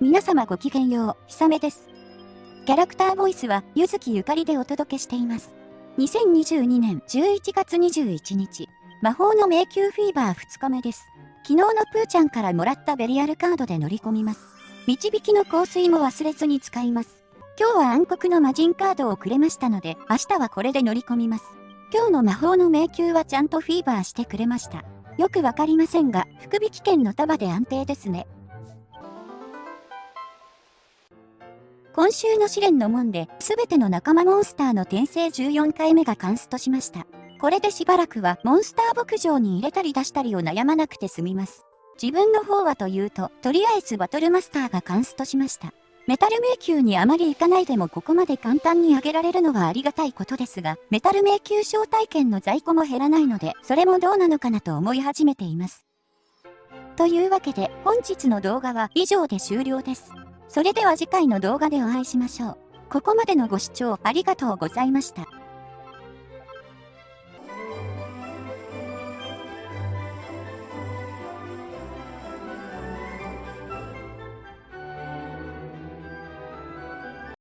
皆様ごきげんよう、ひさめです。キャラクターボイスは、ゆずきゆかりでお届けしています。2022年11月21日、魔法の迷宮フィーバー2日目です。昨日のプーちゃんからもらったベリアルカードで乗り込みます。導きの香水も忘れずに使います。今日は暗黒の魔人カードをくれましたので、明日はこれで乗り込みます。今日の魔法の迷宮はちゃんとフィーバーしてくれました。よくわかりませんが、福引券の束で安定ですね。今週の試練の門で、すべての仲間モンスターの転生14回目がカンストしました。これでしばらくはモンスター牧場に入れたり出したりを悩まなくて済みます。自分の方はというと、とりあえずバトルマスターがカンストしました。メタル迷宮にあまり行かないでもここまで簡単に上げられるのはありがたいことですが、メタル迷宮招待券の在庫も減らないので、それもどうなのかなと思い始めています。というわけで、本日の動画は以上で終了です。それでは次回の動画でお会いしましょう。ここまでのご視聴ありがとうございました。